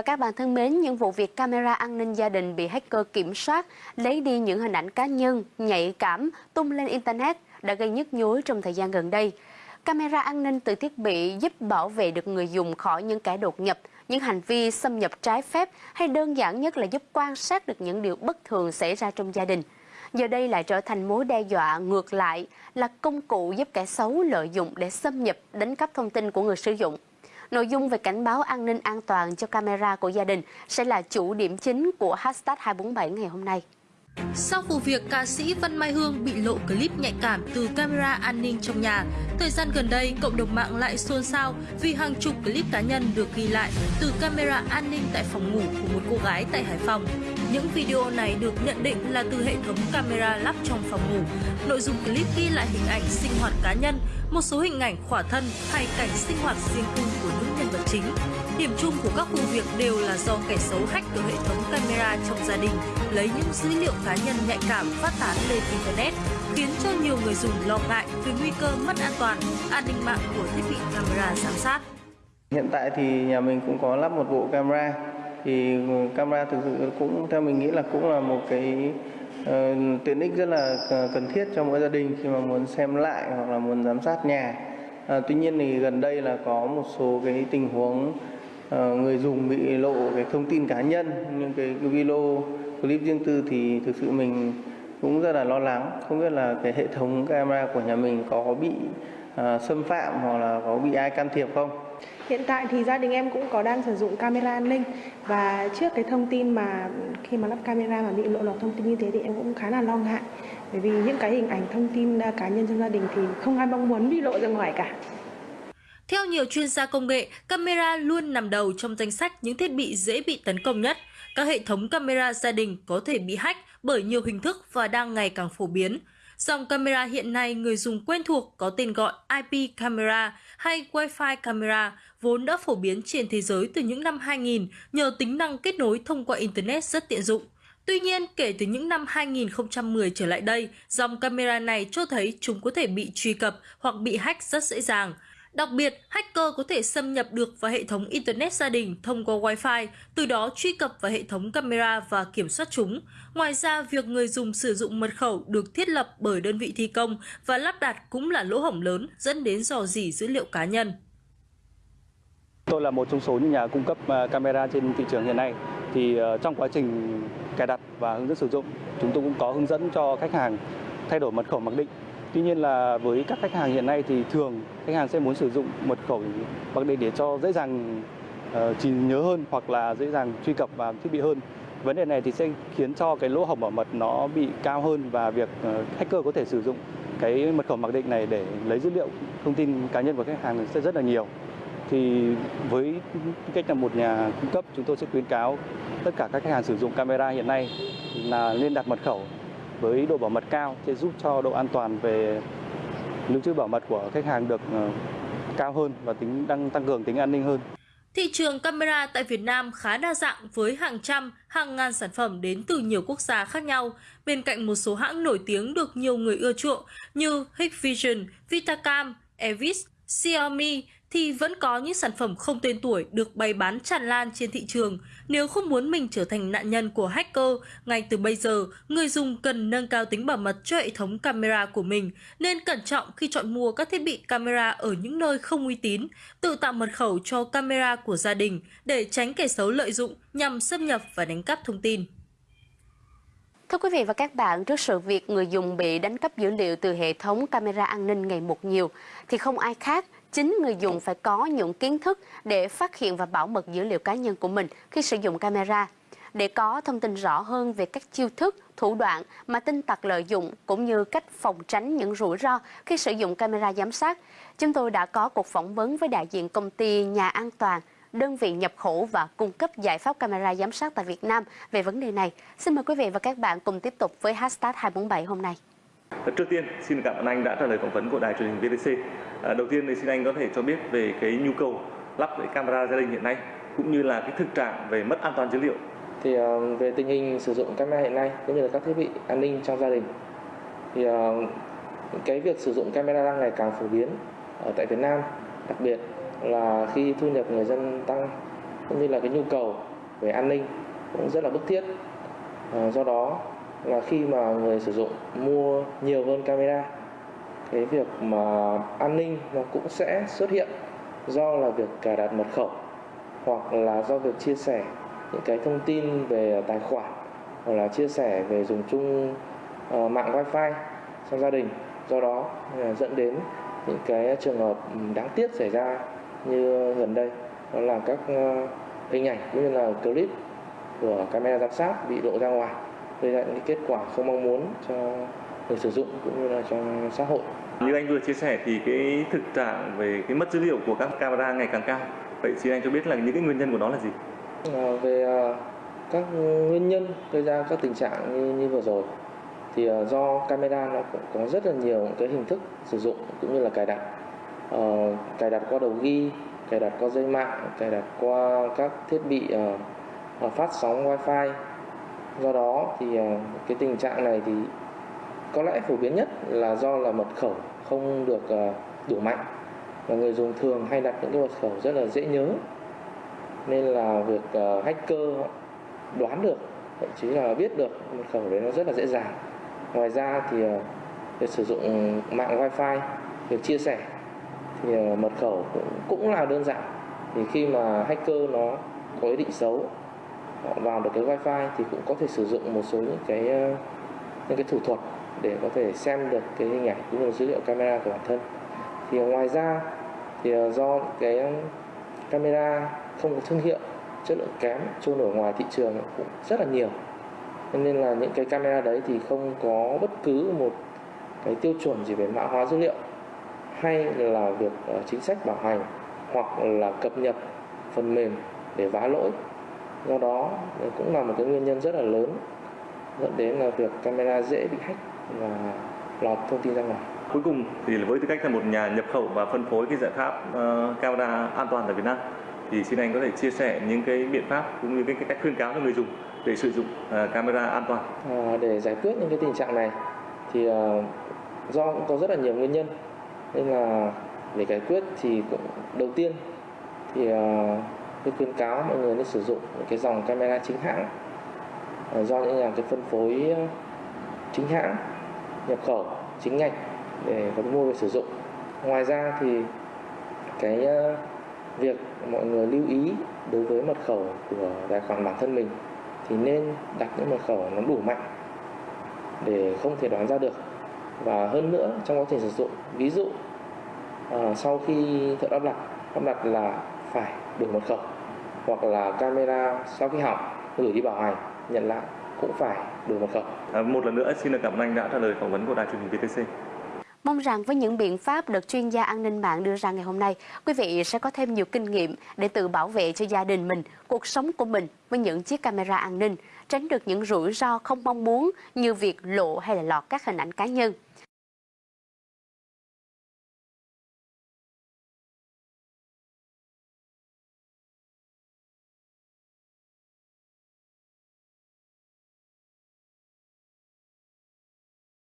và các bạn thân mến, những vụ việc camera an ninh gia đình bị hacker kiểm soát, lấy đi những hình ảnh cá nhân, nhạy cảm, tung lên Internet đã gây nhức nhối trong thời gian gần đây. Camera an ninh từ thiết bị giúp bảo vệ được người dùng khỏi những kẻ đột nhập, những hành vi xâm nhập trái phép hay đơn giản nhất là giúp quan sát được những điều bất thường xảy ra trong gia đình. Giờ đây lại trở thành mối đe dọa ngược lại là công cụ giúp kẻ xấu lợi dụng để xâm nhập đánh cắp thông tin của người sử dụng. Nội dung về cảnh báo an ninh an toàn cho camera của gia đình sẽ là chủ điểm chính của hashtag 247 ngày hôm nay. Sau vụ việc ca sĩ Văn Mai Hương bị lộ clip nhạy cảm từ camera an ninh trong nhà, thời gian gần đây cộng đồng mạng lại xôn xao vì hàng chục clip cá nhân được ghi lại từ camera an ninh tại phòng ngủ của một cô gái tại Hải Phòng. Những video này được nhận định là từ hệ thống camera lắp trong phòng ngủ. Nội dung clip ghi lại hình ảnh sinh hoạt cá nhân, một số hình ảnh khỏa thân hay cảnh sinh hoạt riêng tư của những nhân vật chính. Điểm chung của các vụ việc đều là do kẻ xấu hack từ hệ thống camera trong gia đình, lấy những dữ liệu cá nhân nhạy cảm phát tán lên Internet, khiến cho nhiều người dùng lo ngại về nguy cơ mất an toàn, an ninh mạng của thiết bị camera giám sát. Hiện tại thì nhà mình cũng có lắp một bộ camera, thì camera thực sự cũng theo mình nghĩ là cũng là một cái uh, tiện ích rất là cần thiết cho mỗi gia đình khi mà muốn xem lại hoặc là muốn giám sát nhà. À, tuy nhiên thì gần đây là có một số cái tình huống uh, người dùng bị lộ cái thông tin cá nhân những cái, cái video clip riêng tư thì thực sự mình cũng rất là lo lắng không biết là cái hệ thống camera của nhà mình có bị uh, xâm phạm hoặc là có bị ai can thiệp không Hiện tại thì gia đình em cũng có đang sử dụng camera an ninh và trước cái thông tin mà khi mà lắp camera mà bị lộ lọt thông tin như thế thì em cũng khá là lo ngại bởi vì những cái hình ảnh thông tin à, cá nhân trong gia đình thì không ai mong muốn bị lộ ra ngoài cả. Theo nhiều chuyên gia công nghệ, camera luôn nằm đầu trong danh sách những thiết bị dễ bị tấn công nhất. Các hệ thống camera gia đình có thể bị hack bởi nhiều hình thức và đang ngày càng phổ biến. Dòng camera hiện nay người dùng quen thuộc có tên gọi IP camera hay Wi-Fi camera vốn đã phổ biến trên thế giới từ những năm 2000 nhờ tính năng kết nối thông qua Internet rất tiện dụng. Tuy nhiên, kể từ những năm 2010 trở lại đây, dòng camera này cho thấy chúng có thể bị truy cập hoặc bị hack rất dễ dàng. Đặc biệt, hacker có thể xâm nhập được vào hệ thống Internet gia đình thông qua Wi-Fi, từ đó truy cập vào hệ thống camera và kiểm soát chúng. Ngoài ra, việc người dùng sử dụng mật khẩu được thiết lập bởi đơn vị thi công và lắp đặt cũng là lỗ hổng lớn dẫn đến dò dỉ dữ liệu cá nhân. Tôi là một trong số những nhà cung cấp à, camera trên thị trường hiện nay. Thì ờ, trong quá trình cài đặt và hướng dẫn sử dụng, chúng tôi cũng có hướng dẫn cho khách hàng thay đổi mật khẩu mặc định Tuy nhiên là với các khách hàng hiện nay thì thường khách hàng sẽ muốn sử dụng mật khẩu mặc định để cho dễ dàng uh, chỉ nhớ hơn hoặc là dễ dàng truy cập vào thiết bị hơn. Vấn đề này thì sẽ khiến cho cái lỗ hổng bảo mật nó bị cao hơn và việc uh, hacker có thể sử dụng cái mật khẩu mặc định này để lấy dữ liệu thông tin cá nhân của khách hàng sẽ rất là nhiều. Thì với cách là một nhà cung cấp chúng tôi sẽ khuyến cáo tất cả các khách hàng sử dụng camera hiện nay là nên đặt mật khẩu với độ bảo mật cao sẽ giúp cho độ an toàn về lưu trữ bảo mật của khách hàng được ờ, cao hơn và tính đang tăng cường tính an ninh hơn. Thị trường camera tại Việt Nam khá đa dạng với hàng trăm, hàng ngàn sản phẩm đến từ nhiều quốc gia khác nhau, bên cạnh một số hãng nổi tiếng được nhiều người ưa chuộng như Hikvision, Vitacam, Evis, Xiaomi thì vẫn có những sản phẩm không tên tuổi được bày bán tràn lan trên thị trường. Nếu không muốn mình trở thành nạn nhân của hacker, ngay từ bây giờ, người dùng cần nâng cao tính bảo mật cho hệ thống camera của mình, nên cẩn trọng khi chọn mua các thiết bị camera ở những nơi không uy tín, tự tạo mật khẩu cho camera của gia đình để tránh kẻ xấu lợi dụng nhằm xâm nhập và đánh cắp thông tin. Thưa quý vị và các bạn, trước sự việc người dùng bị đánh cắp dữ liệu từ hệ thống camera an ninh ngày một nhiều, thì không ai khác chính người dùng phải có những kiến thức để phát hiện và bảo mật dữ liệu cá nhân của mình khi sử dụng camera. Để có thông tin rõ hơn về các chiêu thức, thủ đoạn mà tin tặc lợi dụng cũng như cách phòng tránh những rủi ro khi sử dụng camera giám sát, chúng tôi đã có cuộc phỏng vấn với đại diện công ty Nhà An Toàn, đơn vị nhập khẩu và cung cấp giải pháp camera giám sát tại Việt Nam về vấn đề này. Xin mời quý vị và các bạn cùng tiếp tục với hashtag 247 hôm nay. Ờ, trước tiên, xin cảm ơn anh đã trả lời phỏng vấn của đài truyền hình VTC. À, ờ, đầu tiên thì xin anh có thể cho biết về cái nhu cầu lắp cái camera gia đình hiện nay cũng như là cái thực trạng về mất an toàn dữ liệu. Thì uh, về tình hình sử dụng camera hiện nay cũng như là các thiết bị an ninh trong gia đình thì uh, cái việc sử dụng camera đang ngày càng phổ biến ở tại Việt Nam, đặc biệt là khi thu nhập người dân tăng cũng như là cái nhu cầu về an ninh cũng rất là bức thiết. Do đó là khi mà người sử dụng mua nhiều hơn camera cái việc mà an ninh nó cũng sẽ xuất hiện do là việc cài đặt mật khẩu hoặc là do việc chia sẻ những cái thông tin về tài khoản hoặc là chia sẻ về dùng chung uh, mạng wifi trong gia đình. Do đó uh, dẫn đến những cái trường hợp đáng tiếc xảy ra như gần đây. Đó là các uh, hình ảnh cũng như là clip của camera giám sát bị lộ ra ngoài gây ra những kết quả không mong muốn cho người sử dụng cũng như là cho xã hội. Như anh vừa chia sẻ thì cái thực trạng về cái mất dữ liệu của các camera ngày càng cao. Vậy xin anh cho biết là những cái nguyên nhân của nó là gì? À, về à, các nguyên nhân gây ra các tình trạng như, như vừa rồi thì à, do camera nó cũng có rất là nhiều cái hình thức sử dụng cũng như là cài đặt. À, cài đặt qua đầu ghi, cài đặt qua dây mạng, cài đặt qua các thiết bị uh, phát sóng wifi do đó thì ờ, cái tình trạng này thì có lẽ phổ biến nhất là do là mật khẩu không được ờ, đủ mạnh. Và người dùng thường hay đặt những cái mật khẩu rất là dễ nhớ. Nên là việc ờ, hacker đoán được thậm chí là biết được mật khẩu đấy nó rất là dễ dàng. Ngoài ra thì việc sử dụng mạng wifi việc chia sẻ thì mật khẩu cũng, cũng là đơn giản. Thì khi mà hacker nó có ý định xấu họ vào được cái wifi thì cũng có thể sử dụng một số những cái ờ, những cái thủ thuật để có thể xem được cái hình ảnh cũng như dữ liệu camera của bản thân. Thì ngoài ra thì ờ, do cái ờ, camera không có thương hiệu, chất lượng kém, trôi nổi ngoài thị trường cũng rất là nhiều. Nên là những cái camera đấy thì không có bất cứ một cái tiêu chuẩn gì về mã hóa dữ liệu, hay là việc chính sách bảo hành, hoặc là cập nhật phần mềm để vá lỗi do đó cũng là một cái nguyên nhân rất là lớn dẫn đến là việc camera dễ bị hack và lọt thông tin ra ngoài. Cuối cùng thì với tư cách là một nhà nhập khẩu và phân phối cái giải pháp uh, camera an toàn tại Việt Nam thì xin anh có thể chia sẻ những cái biện pháp cũng như cái, cái cách khuyên cáo cho người dùng để sử dụng uh, camera an toàn. À, để giải quyết những cái tình trạng này thì uh, do cũng có rất là nhiều nguyên nhân nên là để giải quyết thì cũng đầu tiên thì uh, tôi khuyến cáo mọi người nên sử dụng những cái dòng camera chính hãng. Ờ, do những nhà cái phân phối ờ, chính hãng, nhập khẩu, chính ngạch để có mua về sử dụng. Ngoài ra thì cái ờ, việc mọi người lưu ý đối với mật khẩu của tài khoản bản thân mình thì nên đặt những mật khẩu nó đủ mạnh để không thể đoán ra được. Và hơn nữa, trong quá trình sử dụng, ví dụ sau khi thợ lắp đặt lắp đặt là phải đổi mật khẩu hoặc là camera sau khi hỏng gửi đi bảo hành nhận lại cũng phải đổi mật khẩu. À, một lần nữa xin được cảm ơn anh đã trả lời phỏng vấn của đài truyền hình VTC. Mong rằng với những biện pháp được chuyên gia an ninh mạng đưa ra ngày hôm nay, quý vị sẽ có thêm nhiều kinh nghiệm để tự bảo vệ cho gia đình mình, cuộc sống của mình với những chiếc camera an ninh, tránh được những rủi ro không mong muốn như việc lộ hay là lọt các hình ảnh cá nhân.